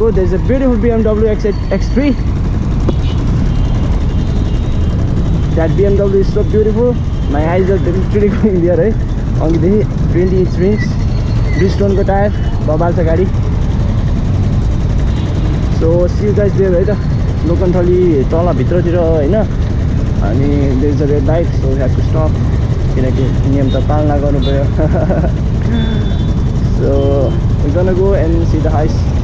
तपाईँको there's a beautiful BMW X8 X3 that BMW is so beautiful. My eyes are literally going there है अघिदेखि twenty inch rings ब्रिस्टोनको tyre बबाल छ गाडी सो सी गाइज दियो है त लोकन्थली तल भित्रतिर होइन अनि there's a red light so have to stop किनकि नियम त पालना गर्नु पऱ्यो so go and see the highs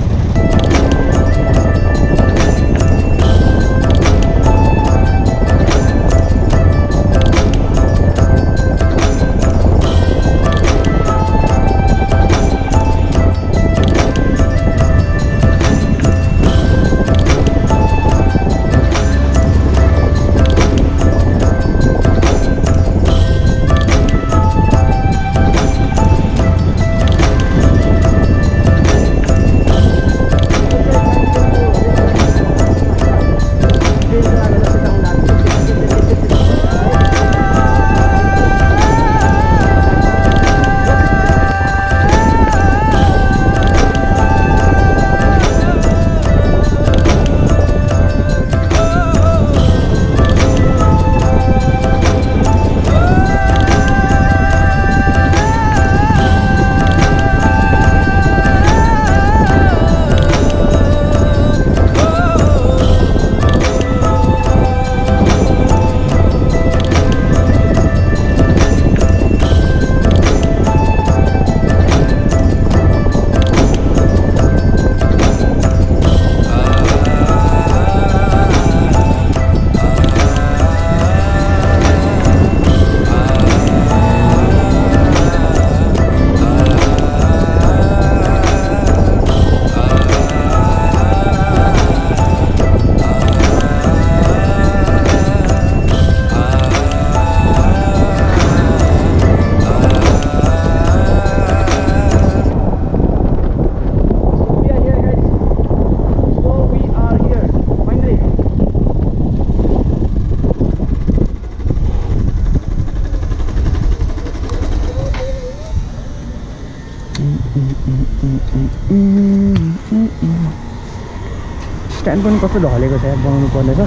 stand पनि कस्तो ढलेको छ यार बनाउनु पर्नेछ।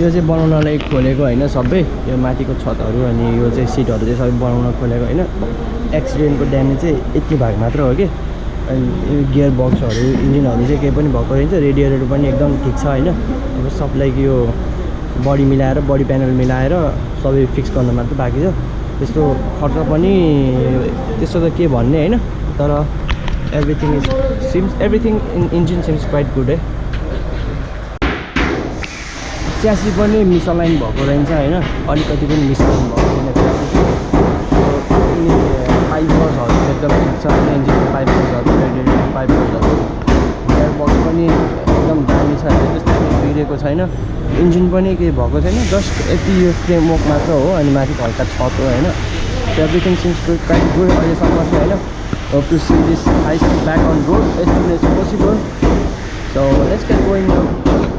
यो चाहिँ बनाउनलाई खोलेको होइन सबै। यो माथिको छतहरू अनि यो चाहिँ सिटहरू चाहिँ सबै बनाउन खोलेको होइन। एक्सिडेन्टको ड्यामेज चाहिँ यति भाग मात्र हो कि। अनि यो गियर बक्सहरू इन्जिनहरू चाहिँ केही पनि भएको रहेछ। रेडिएटर पनि एकदम ठिक छ होइन। अब सबलाई यो बडी मिलाएर बडी प्यानल मिलाएर सबै फिक्स गर्न मात्र बाँकी छ। त्यस्तो खर्च पनि त्यस्तो त के भन्ने होइन तर everything is seems everything in engine seems quite good है च्यासी पनि मिसअलाइन भएको रहेछ होइन अलिकति पनि मिसअलाइन भएको बिग्रेको छैन। इन्जिन पनि केही भएको छैन। जस्ट यति यो फ्रेमवर्क मात्र हो अनि माथि हल्का छत हो होइन। Everything seems good quite good अहिलेसम्म चाहिँ होइन। See this ice back on road as soon as possible so let's get going now